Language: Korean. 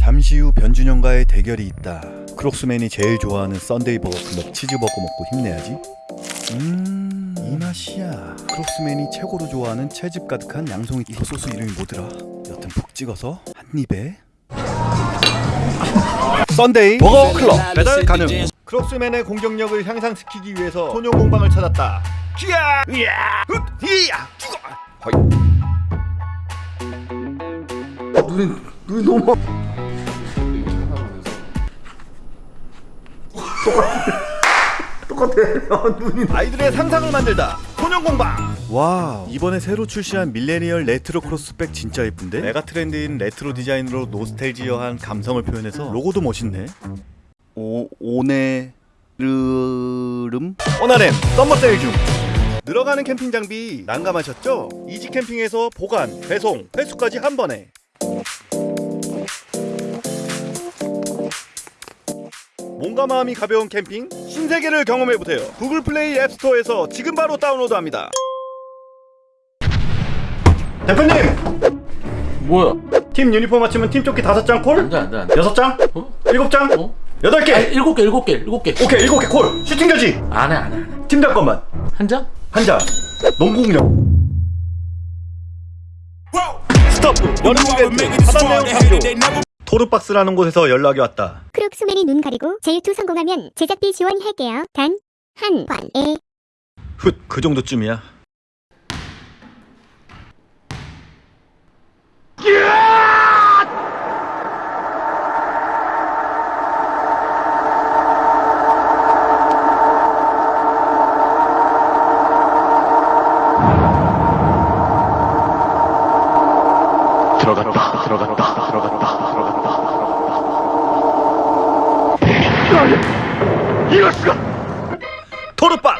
잠시 후 변준영과의 대결이 있다. 크록스맨이 제일 좋아하는 썬데이 버거 클럽 치즈버거 먹고 힘내야지. 음, 이 맛이야. 크록스맨이 최고로 좋아하는 채즙 가득한 양송이 이거 소스 이름이 뭐더라? 여튼 푹 찍어서 한 입에. 썬데이 버거 클럽 배달 가능. 크록스맨의 공격력을 향상시키기 위해서 소녀 공방을 찾았다. 기야, 이야, 훗, 이야, 죽어. 허이. 눈이 눈이 너무 똑같아. 아, 눈이 아이들의 상상을 만들다. 소년 공방. 와 이번에 새로 출시한 밀레니얼 레트로 크로스백 진짜 예쁜데? 메가 트렌드인 레트로 디자인으로 노스텔지어한 감성을 표현해서 로고도 멋있네. 오 오네르름? 오나렘 summer 세일 중. 늘어가는 캠핑 장비 난감하셨죠? 이지 캠핑에서 보관, 배송, 회수까지 한 번에 몸과 마음이 가벼운 캠핑 신세계를 경험해보세요 구글 플레이 앱스토어에서 지금 바로 다운로드합니다 대표님! 뭐야? 팀 유니폼 맞추면 팀 조끼 다섯 장 콜? 안돼 안돼 안돼. 여섯 장? 어? 일곱 장? 어? 여덟 개! 아 일곱 개 일곱 개 일곱 개. 오케이 일곱 개 콜 슈팅 결지 안해 안해 안해. 팀장 것만 한 장? 한 장 농구 공격 스톱 여름 이벤트 하단 내용 강조 토르박스라는 곳에서 연락이 왔다. 크록스맨이 눈 가리고 제일2 성공하면 제작비 지원할게요. 단한 번에. 훗 그 정도쯤이야 広がった。広がった。広がった。広がった広が。った広がった広がった広がった広がったトルパ